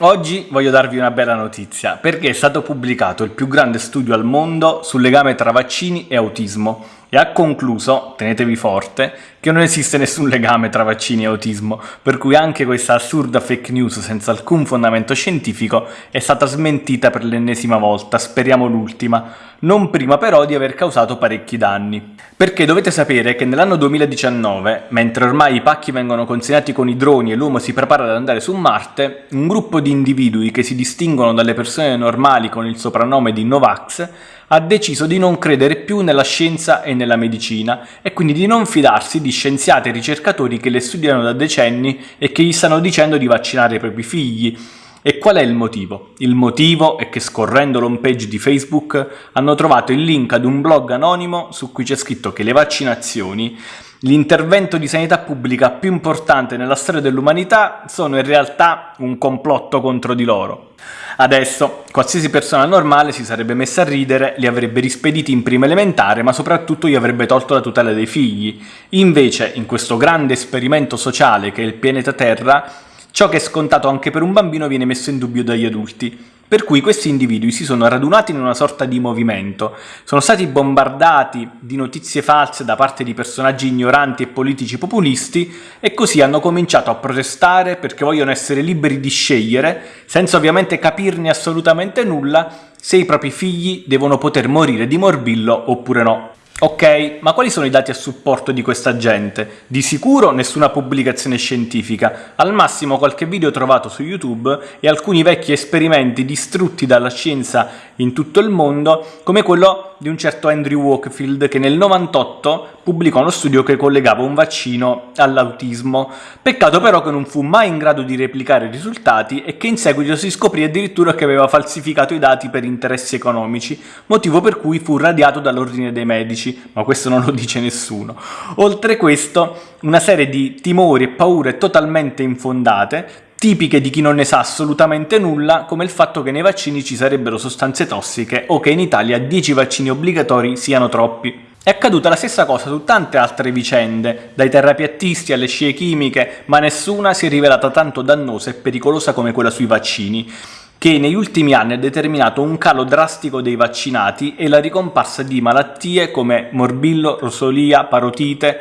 Oggi voglio darvi una bella notizia, perché è stato pubblicato il più grande studio al mondo sul legame tra vaccini e autismo e ha concluso, tenetevi forte, che non esiste nessun legame tra vaccini e autismo, per cui anche questa assurda fake news senza alcun fondamento scientifico è stata smentita per l'ennesima volta, speriamo l'ultima, non prima però di aver causato parecchi danni. Perché dovete sapere che nell'anno 2019, mentre ormai i pacchi vengono consegnati con i droni e l'uomo si prepara ad andare su Marte, un gruppo di individui che si distinguono dalle persone normali con il soprannome di Novax ha deciso di non credere più nella scienza e nella medicina e quindi di non fidarsi di scienziati e ricercatori che le studiano da decenni e che gli stanno dicendo di vaccinare i propri figli. E qual è il motivo? Il motivo è che scorrendo l'home page di Facebook hanno trovato il link ad un blog anonimo su cui c'è scritto che le vaccinazioni L'intervento di sanità pubblica più importante nella storia dell'umanità sono in realtà un complotto contro di loro. Adesso, qualsiasi persona normale si sarebbe messa a ridere, li avrebbe rispediti in prima elementare, ma soprattutto gli avrebbe tolto la tutela dei figli. Invece, in questo grande esperimento sociale che è il pianeta Terra, ciò che è scontato anche per un bambino viene messo in dubbio dagli adulti. Per cui questi individui si sono radunati in una sorta di movimento, sono stati bombardati di notizie false da parte di personaggi ignoranti e politici populisti e così hanno cominciato a protestare perché vogliono essere liberi di scegliere, senza ovviamente capirne assolutamente nulla, se i propri figli devono poter morire di morbillo oppure no. Ok, ma quali sono i dati a supporto di questa gente? Di sicuro nessuna pubblicazione scientifica, al massimo qualche video trovato su YouTube e alcuni vecchi esperimenti distrutti dalla scienza in tutto il mondo, come quello di un certo Andrew Wakefield che nel 98 pubblicò uno studio che collegava un vaccino all'autismo. Peccato però che non fu mai in grado di replicare i risultati e che in seguito si scoprì addirittura che aveva falsificato i dati per interessi economici, motivo per cui fu radiato dall'ordine dei medici, ma questo non lo dice nessuno. Oltre questo, una serie di timori e paure totalmente infondate, tipiche di chi non ne sa assolutamente nulla, come il fatto che nei vaccini ci sarebbero sostanze tossiche o che in Italia 10 vaccini obbligatori siano troppi. È accaduta la stessa cosa su tante altre vicende, dai terrapiattisti alle scie chimiche, ma nessuna si è rivelata tanto dannosa e pericolosa come quella sui vaccini, che negli ultimi anni ha determinato un calo drastico dei vaccinati e la ricomparsa di malattie come morbillo, rosolia, parotite,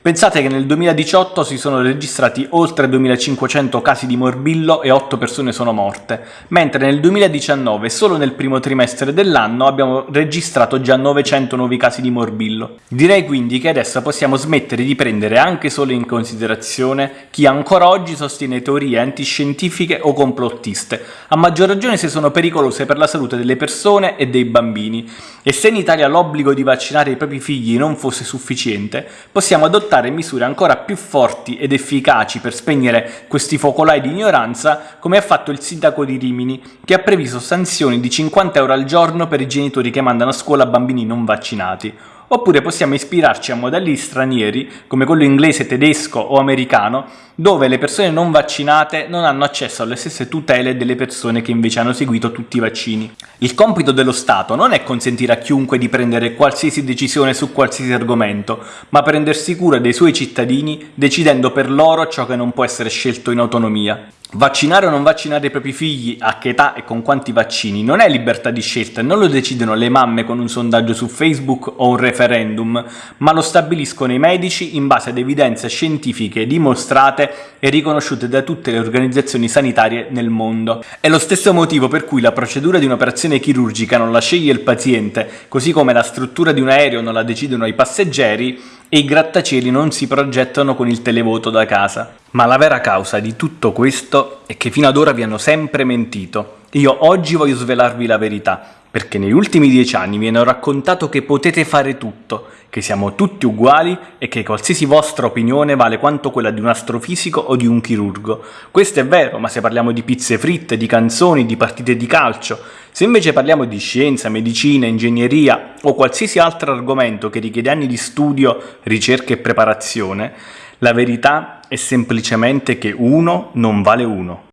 Pensate che nel 2018 si sono registrati oltre 2500 casi di morbillo e 8 persone sono morte, mentre nel 2019 solo nel primo trimestre dell'anno abbiamo registrato già 900 nuovi casi di morbillo. Direi quindi che adesso possiamo smettere di prendere anche solo in considerazione chi ancora oggi sostiene teorie antiscientifiche o complottiste, a maggior ragione se sono pericolose per la salute delle persone e dei bambini, e se in Italia l'obbligo di vaccinare i propri figli non fosse sufficiente, possiamo adottare adottare misure ancora più forti ed efficaci per spegnere questi focolai di ignoranza, come ha fatto il sindaco di Rimini, che ha previsto sanzioni di 50 euro al giorno per i genitori che mandano a scuola bambini non vaccinati, oppure possiamo ispirarci a modelli stranieri come quello inglese, tedesco o americano, dove le persone non vaccinate non hanno accesso alle stesse tutele delle persone che invece hanno seguito tutti i vaccini. Il compito dello Stato non è consentire a chiunque di prendere qualsiasi decisione su qualsiasi argomento, ma prendersi cura dei suoi cittadini decidendo per loro ciò che non può essere scelto in autonomia. Vaccinare o non vaccinare i propri figli, a che età e con quanti vaccini, non è libertà di scelta, non lo decidono le mamme con un sondaggio su Facebook o un referendum, ma lo stabiliscono i medici in base ad evidenze scientifiche dimostrate e riconosciute da tutte le organizzazioni sanitarie nel mondo. È lo stesso motivo per cui la procedura di un'operazione chirurgica non la sceglie il paziente, così come la struttura di un aereo non la decidono i passeggeri, e i grattacieli non si progettano con il televoto da casa. Ma la vera causa di tutto questo è che fino ad ora vi hanno sempre mentito. Io oggi voglio svelarvi la verità, perché negli ultimi dieci anni vi hanno raccontato che potete fare tutto, che siamo tutti uguali e che qualsiasi vostra opinione vale quanto quella di un astrofisico o di un chirurgo. Questo è vero, ma se parliamo di pizze fritte, di canzoni, di partite di calcio, se invece parliamo di scienza, medicina, ingegneria o qualsiasi altro argomento che richiede anni di studio, ricerca e preparazione, la verità è semplicemente che uno non vale uno.